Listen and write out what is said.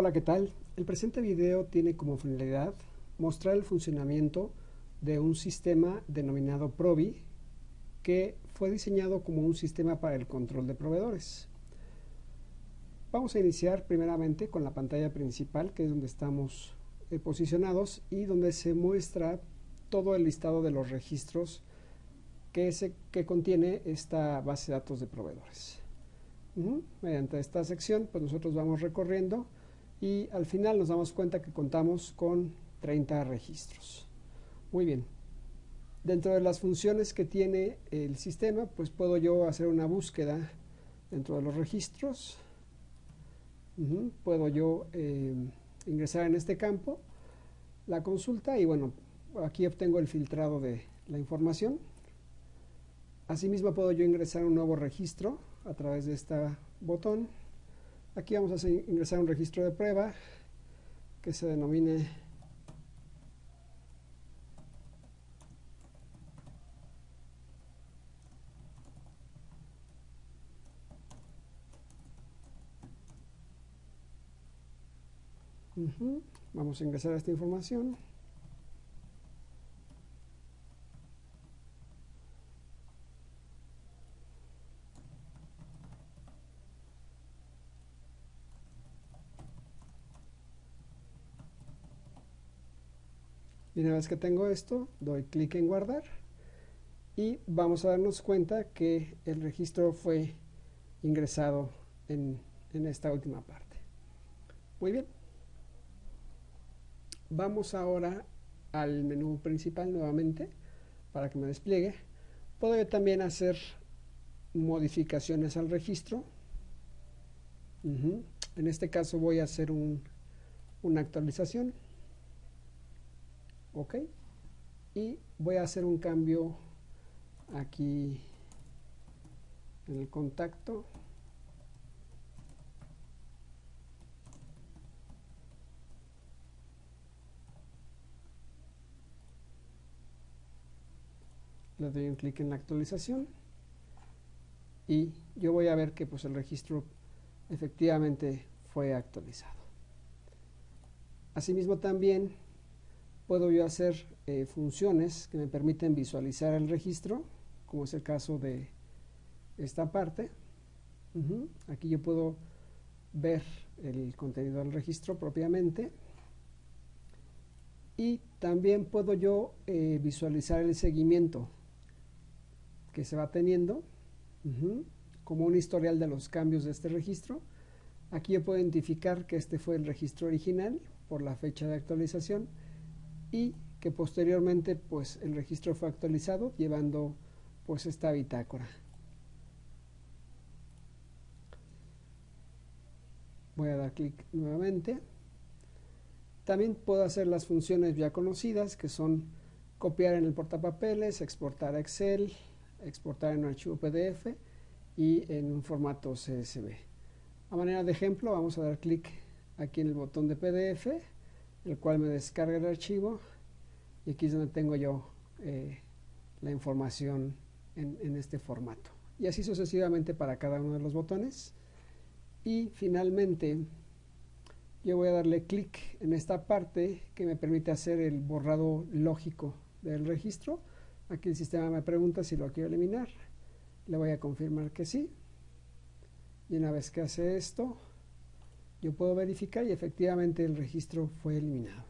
Hola, ¿qué tal? El presente video tiene como finalidad mostrar el funcionamiento de un sistema denominado Provi que fue diseñado como un sistema para el control de proveedores. Vamos a iniciar primeramente con la pantalla principal que es donde estamos eh, posicionados y donde se muestra todo el listado de los registros que, que contiene esta base de datos de proveedores. Mediante esta sección pues nosotros vamos recorriendo y al final nos damos cuenta que contamos con 30 registros. Muy bien. Dentro de las funciones que tiene el sistema, pues puedo yo hacer una búsqueda dentro de los registros. Puedo yo eh, ingresar en este campo la consulta y bueno, aquí obtengo el filtrado de la información. Asimismo puedo yo ingresar un nuevo registro a través de este botón Aquí vamos a ingresar un registro de prueba que se denomine Vamos a ingresar esta información. Y una vez que tengo esto, doy clic en guardar y vamos a darnos cuenta que el registro fue ingresado en, en esta última parte. Muy bien. Vamos ahora al menú principal nuevamente para que me despliegue. Puedo también hacer modificaciones al registro. En este caso voy a hacer un, una actualización ok. Y voy a hacer un cambio aquí en el contacto. Le doy un clic en la actualización. Y yo voy a ver que pues el registro efectivamente fue actualizado. Asimismo también puedo yo hacer eh, funciones que me permiten visualizar el registro, como es el caso de esta parte. Aquí yo puedo ver el contenido del registro propiamente. Y también puedo yo eh, visualizar el seguimiento que se va teniendo, como un historial de los cambios de este registro. Aquí yo puedo identificar que este fue el registro original por la fecha de actualización y que posteriormente pues el registro fue actualizado llevando pues esta bitácora. Voy a dar clic nuevamente. También puedo hacer las funciones ya conocidas que son copiar en el portapapeles, exportar a Excel, exportar en un archivo PDF y en un formato CSV. A manera de ejemplo vamos a dar clic aquí en el botón de PDF el cual me descarga el archivo y aquí es donde tengo yo eh, la información en, en, este formato. Y así sucesivamente para cada uno de los botones. Y finalmente yo voy a darle clic en esta parte que me permite hacer el borrado lógico del registro. Aquí el sistema me pregunta si lo quiero eliminar. Le voy a confirmar que sí. Y una vez que hace esto yo puedo verificar y efectivamente el registro fue eliminado.